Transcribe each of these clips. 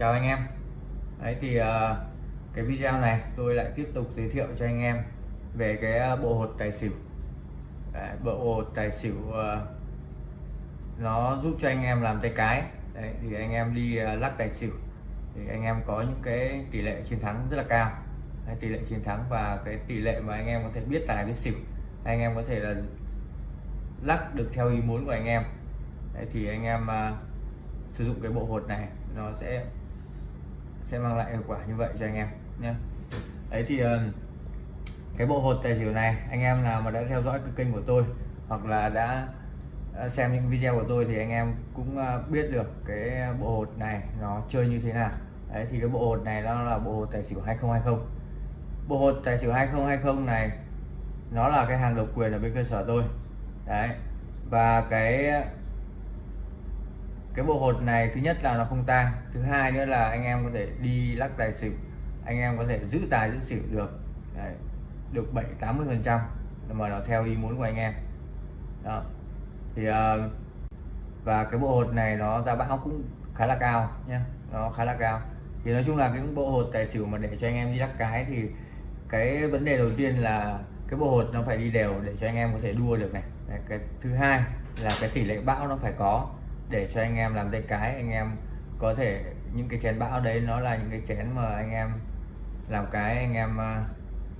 chào anh em. Đấy thì uh, cái video này tôi lại tiếp tục giới thiệu cho anh em về cái ờ, bộ hột tài xỉu. Đấy, bộ hột tài xỉu uh, nó giúp cho anh em làm tay cái. Đấy, thì anh em đi uh, lắc tài xỉu thì anh em có những cái tỷ lệ chiến thắng rất là cao. Đấy, tỷ lệ chiến thắng và cái tỷ lệ mà anh em có thể biết tài biết xỉu. Anh em có thể là lắc được theo ý muốn của anh em. Đấy, thì anh em uh, sử dụng cái bộ hột này nó sẽ sẽ mang lại hiệu quả như vậy cho anh em nhé. Đấy thì ờ, cái bộ hột tài xỉu này, anh em nào mà đã theo dõi cái kênh của tôi hoặc là đã ờ, xem những video của tôi thì anh em cũng ờ, biết được cái bộ hột này nó chơi như thế nào. Đấy thì cái bộ hột này nó là bộ hột tài xỉu 2020 bộ hột tài xỉu 2020 này, nó là cái hàng độc quyền ở bên cơ sở tôi. Đấy, và cái cái bộ hột này thứ nhất là nó không tan thứ hai nữa là anh em có thể đi lắc tài xỉu anh em có thể giữ tài giữ xỉu được. Đấy, được 7 80 phần trăm mà nó theo ý muốn của anh em. Đó. Thì uh, và cái bộ hột này nó giá bão cũng khá là cao nhé nó khá là cao. Thì nói chung là cái bộ hột tài xỉu mà để cho anh em đi lắc cái thì cái vấn đề đầu tiên là cái bộ hột nó phải đi đều để cho anh em có thể đua được này. Đấy, cái thứ hai là cái tỷ lệ bão nó phải có để cho anh em làm tay cái anh em có thể những cái chén bão đấy nó là những cái chén mà anh em làm cái anh em à,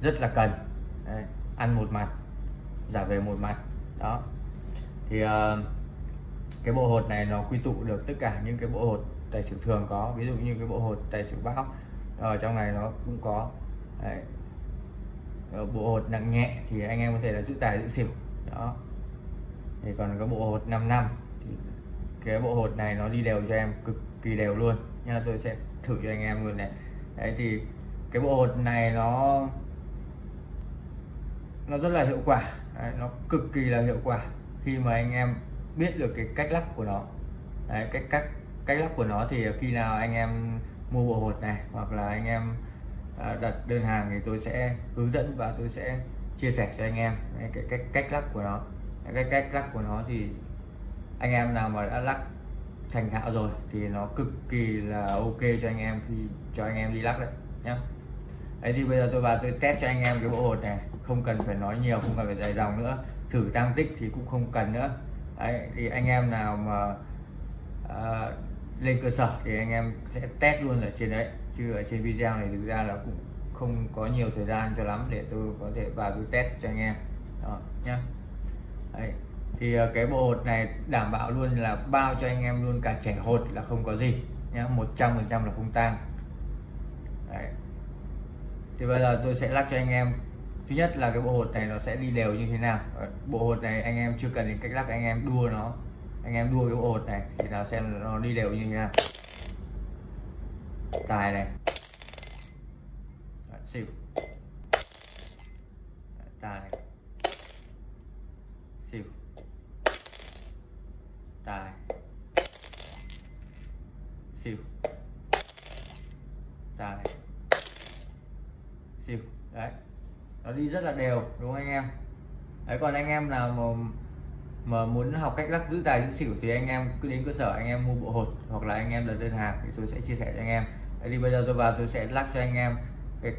rất là cần. Đấy, ăn một mặt giả về một mặt. Đó. Thì uh, cái bộ hột này nó quy tụ được tất cả những cái bộ hột tài xỉu thường có ví dụ như cái bộ hột tài xỉu bão ở trong này nó cũng có. Đấy. Ờ, bộ hột nặng nhẹ thì anh em có thể là giữ tài giữ xỉu. Đó. Thì còn có bộ hột 5 năm cái bộ hột này nó đi đều cho em cực kỳ đều luôn. Nha tôi sẽ thử cho anh em luôn này. Đấy thì cái bộ hột này nó nó rất là hiệu quả. Đấy, nó cực kỳ là hiệu quả khi mà anh em biết được cái cách lắc của nó. Đấy, cách cách cách lắc của nó thì khi nào anh em mua bộ hột này hoặc là anh em à, đặt đơn hàng thì tôi sẽ hướng dẫn và tôi sẽ chia sẻ cho anh em đấy, cái cách cách lắc của nó. Cái cách lắc của nó thì anh em nào mà đã lắc thành thạo rồi thì nó cực kỳ là ok cho anh em khi cho anh em đi lắc đấy nhá. Đấy thì bây giờ tôi vào tôi test cho anh em cái bộ hột này không cần phải nói nhiều không cần phải dài dòng nữa thử tăng tích thì cũng không cần nữa. Đấy thì anh em nào mà à, lên cơ sở thì anh em sẽ test luôn ở trên đấy chứ ở trên video này thực ra là cũng không có nhiều thời gian cho lắm để tôi có thể vào tôi test cho anh em. Đó nhá. Đấy thì ờ, cái bộ hột này đảm bảo luôn là bao cho anh em luôn, cả trẻ hột là không có gì nhá 100 phần trăm là không tang. Thì bây giờ tôi sẽ lắc cho anh em. Thứ nhất là cái bộ hột này nó sẽ đi đều như thế nào. Ờ, bộ hột này anh em chưa cần đến cách lắc, anh em đua nó. Anh em đua cái bộ hột này thì nào xem nó đi đều như thế nào. Tài này. Xỉu. Tài xỉu tài xỉu tài xỉu đấy. Nó đi rất là đều đúng không anh em? Đấy còn anh em nào mà mà muốn học cách lắc giữ tài giữ xỉu thì anh em cứ đến cơ sở anh em mua bộ hột hoặc là anh em đặt đơn hàng thì tôi sẽ chia sẻ cho anh em. Đấy thì bây giờ tôi vào tôi sẽ lắc cho anh em cái,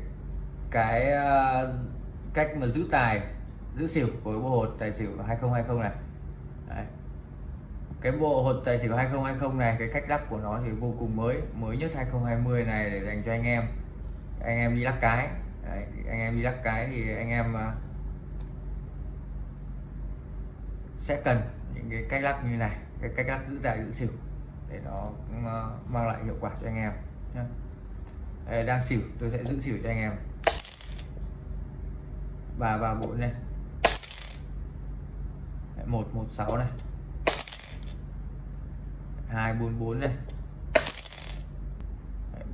cái uh, cách mà giữ tài giữ xỉu của bộ hột tài xỉu 2020 này. Đấy cái bộ hột tài xỉu 2020 này cái cách lắc của nó thì vô cùng mới mới nhất 2020 này để dành cho anh em. Anh em đi lắc cái. Đấy, anh em đi lắc cái thì anh em à, sẽ cần những cái cách lắc như này cái cách lắc giữ tài giữ xỉu để nó à, mang lại hiệu quả cho anh em nhé đang xỉu tôi sẽ giữ xỉu cho anh em. Và vào bộ này một một sáu này hai bốn bốn này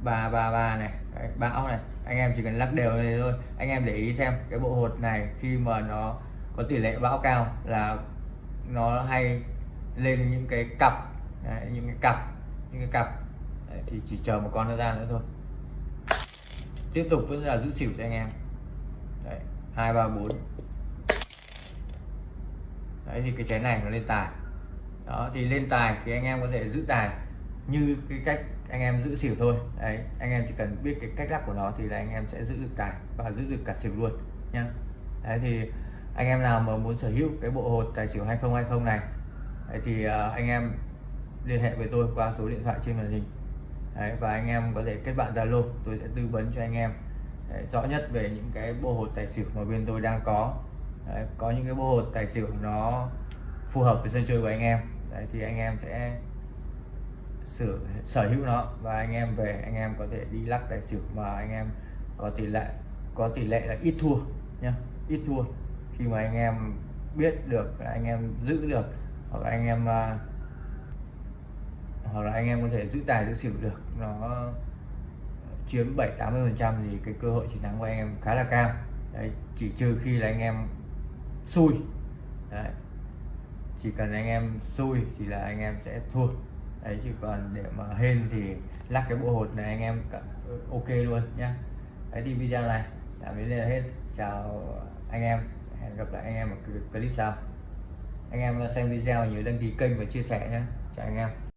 ba ba ba này. Đấy, bão này. Anh em chỉ cần lắc đều này thôi. Anh em để ý xem cái bộ hột này khi mà nó có tỷ lệ bão cao là nó hay lên những cái cặp. Đấy, những cái cặp những cái cặp. Đấy, thì chỉ chờ một con nó ra nữa thôi. Tiếp tục vẫn là giữ xỉu cho anh em. Đấy, hai ba bốn. Đấy thì cái chén này nó lên tài đó thì lên tài thì anh em có thể giữ tài như cái cách anh em giữ xỉu thôi. Đấy anh em chỉ cần biết cái cách lắc của nó thì là anh em sẽ giữ được tài và giữ được cả xỉu luôn nhá. Đấy thì anh em nào mà muốn sở hữu cái bộ hột tài xỉu 2020 này đấy thì uh, anh em liên hệ với tôi qua số điện thoại trên màn hình. Đấy, và anh em có thể kết bạn Zalo tôi sẽ tư vấn cho anh em đấy, rõ nhất về những cái bộ hột tài xỉu mà bên tôi đang có. Đấy, có những cái bộ hột tài xỉu nó phù hợp với sân chơi của anh em đấy, thì anh em sẽ sở sở hữu nó và anh em về anh em có thể đi lắc tài xỉu mà anh em có tỷ lệ có tỷ lệ là ít thua nhá ít thua. Khi mà anh em biết được là anh em giữ được hoặc là anh em uh, hoặc là anh em có thể giữ tài giữ xỉu được nó chiếm 7 80 phần trăm thì cái cơ hội chiến thắng của anh em khá là cao. Đấy, chỉ trừ khi là anh em xui. Đấy chỉ cần anh em xui thì là anh em sẽ thua đấy, chứ còn để mà hên thì lắc cái bộ hột này anh em ừ, ok luôn nhá. Đấy thì video này đã đến đây là hết. Chào anh em, hẹn gặp lại anh em ở clip sau. Anh em xem video nhớ đăng ký kênh và chia sẻ nhé chào anh em.